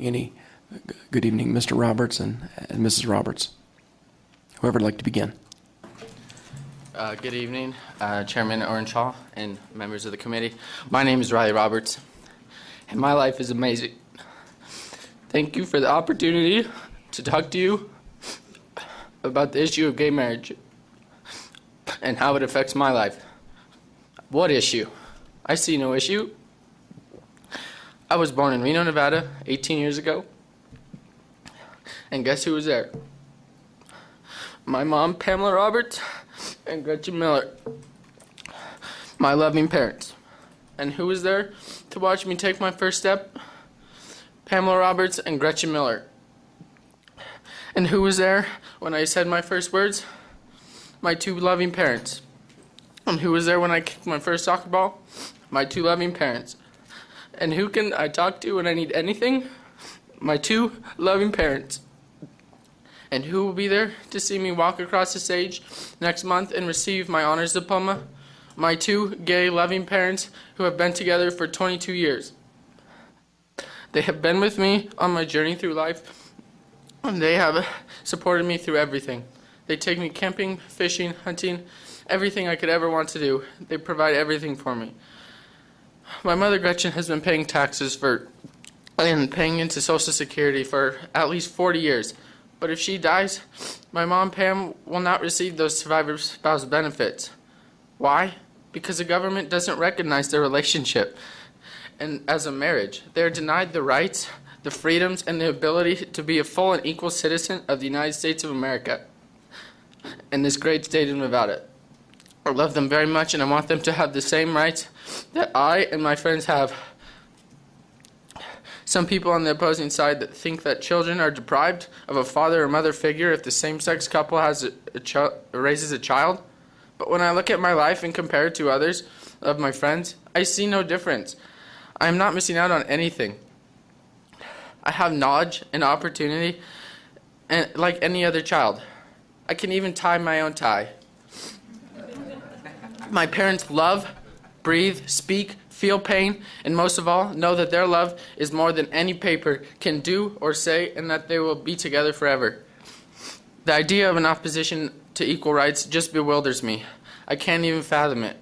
Any, good evening, Mr. Roberts and and Mrs. Roberts. Whoever would like to begin. Uh, Good evening, uh, Chairman Orange and members of the committee. My name is Riley Roberts, and my life is amazing. Thank you for the opportunity to talk to you about the issue of gay marriage and how it affects my life. What issue? I see no issue. I was born in Reno, Nevada, 18 years ago. And guess who was there? My mom, Pamela Roberts, and Gretchen Miller. My loving parents. And who was there to watch me take my first step? Pamela Roberts and Gretchen Miller. And who was there when I said my first words? My two loving parents. And who was there when I kicked my first soccer ball? My two loving parents. And who can I talk to when I need anything? My two loving parents. And who will be there to see me walk across the stage next month and receive my honors diploma? My two gay, loving parents who have been together for 22 years. They have been with me on my journey through life, and they have supported me through everything. They take me camping, fishing, hunting, everything I could ever want to do. They provide everything for me. My mother Gretchen has been paying taxes for and paying into Social Security for at least 40 years. But if she dies, my mom Pam will not receive those survivor spouse benefits. Why? Because the government doesn't recognize their relationship and as a marriage. They are denied the rights, the freedoms, and the ability to be a full and equal citizen of the United States of America in this great state of Nevada. I love them very much and I want them to have the same rights that I and my friends have. Some people on the opposing side that think that children are deprived of a father or mother figure if the same-sex couple has a, a raises a child. But when I look at my life and compare it to others of my friends, I see no difference. I am not missing out on anything. I have knowledge and opportunity and like any other child. I can even tie my own tie. My parents love, breathe, speak, feel pain, and most of all, know that their love is more than any paper can do or say, and that they will be together forever. The idea of an opposition to equal rights just bewilders me. I can't even fathom it.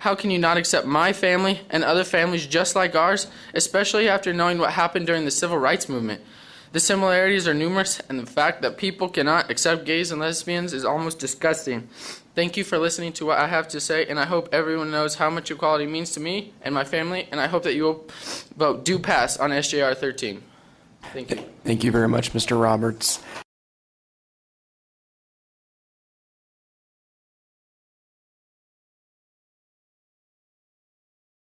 How can you not accept my family and other families just like ours, especially after knowing what happened during the civil rights movement? The similarities are numerous, and the fact that people cannot accept gays and lesbians is almost disgusting. Thank you for listening to what I have to say, and I hope everyone knows how much equality means to me and my family, and I hope that you will vote do pass on SJR 13. Thank you. Thank you very much, Mr. Roberts.